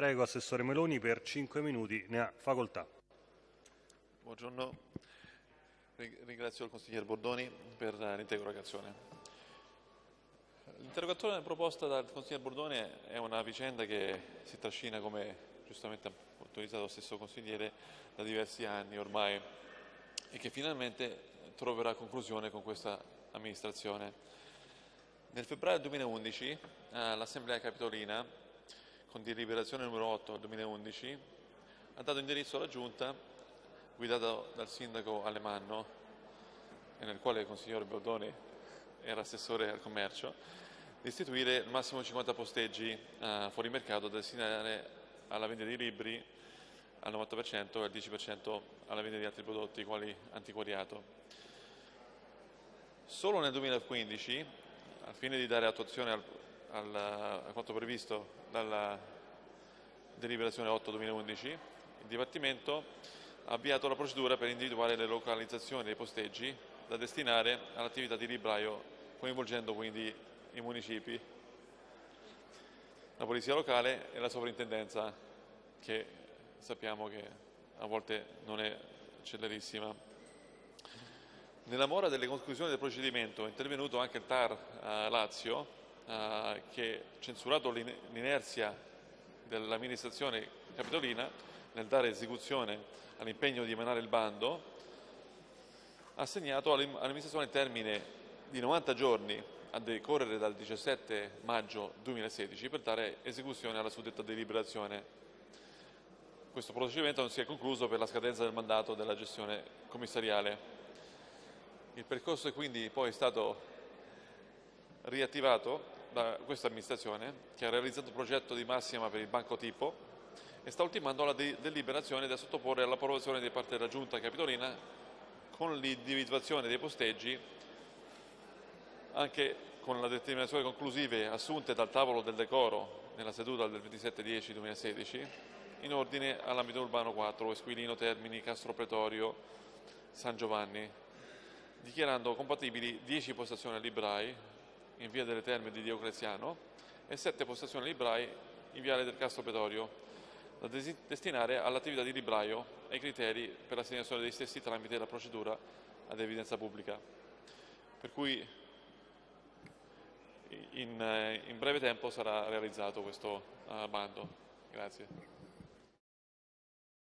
Prego Assessore Meloni per 5 minuti, ne ha facoltà. Buongiorno, ringrazio il consigliere Bordoni per l'interrogazione. L'interrogazione proposta dal consigliere Bordoni è una vicenda che si trascina, come giustamente ha autorizzato lo stesso consigliere, da diversi anni ormai e che finalmente troverà conclusione con questa amministrazione. Nel febbraio 2011 l'Assemblea Capitolina, con deliberazione numero 8 del 2011, ha dato indirizzo alla Giunta, guidata dal sindaco Alemanno, e nel quale il consigliere Bordoni era assessore al commercio, di istituire il massimo 50 posteggi eh, fuori mercato da destinare alla vendita di libri al 90% e al 10% alla vendita di altri prodotti quali antiquariato. Solo nel 2015, al fine di dare attuazione al, al, a quanto previsto dalla deliberazione 8-2011, il Dipartimento ha avviato la procedura per individuare le localizzazioni dei posteggi da destinare all'attività di libraio, coinvolgendo quindi i municipi, la polizia locale e la sovrintendenza, che sappiamo che a volte non è celerissima. Nella mora delle conclusioni del procedimento è intervenuto anche il TAR eh, Lazio, eh, che censurato l'inerzia dell'amministrazione capitolina nel dare esecuzione all'impegno di emanare il bando, ha assegnato all'amministrazione il termine di 90 giorni a decorrere dal 17 maggio 2016 per dare esecuzione alla suddetta deliberazione. Questo procedimento non si è concluso per la scadenza del mandato della gestione commissariale. Il percorso è quindi poi stato riattivato da questa amministrazione che ha realizzato un progetto di massima per il banco tipo e sta ultimando la deliberazione da sottoporre all'approvazione da parte della Giunta Capitolina con l'individuazione dei posteggi anche con le determinazioni conclusive assunte dal tavolo del decoro nella seduta del 27-10-2016 in ordine all'ambito urbano 4, Esquilino, Termini, Castro Pretorio, San Giovanni, dichiarando compatibili 10 postazioni a librai in via delle Terme di Diocleziano e 7 postazioni librai in viale del Castro Pretorio, da destinare all'attività di libraio e ai criteri per l'assegnazione dei stessi tramite la procedura ad evidenza pubblica. Per cui in, in breve tempo sarà realizzato questo uh, bando. Grazie.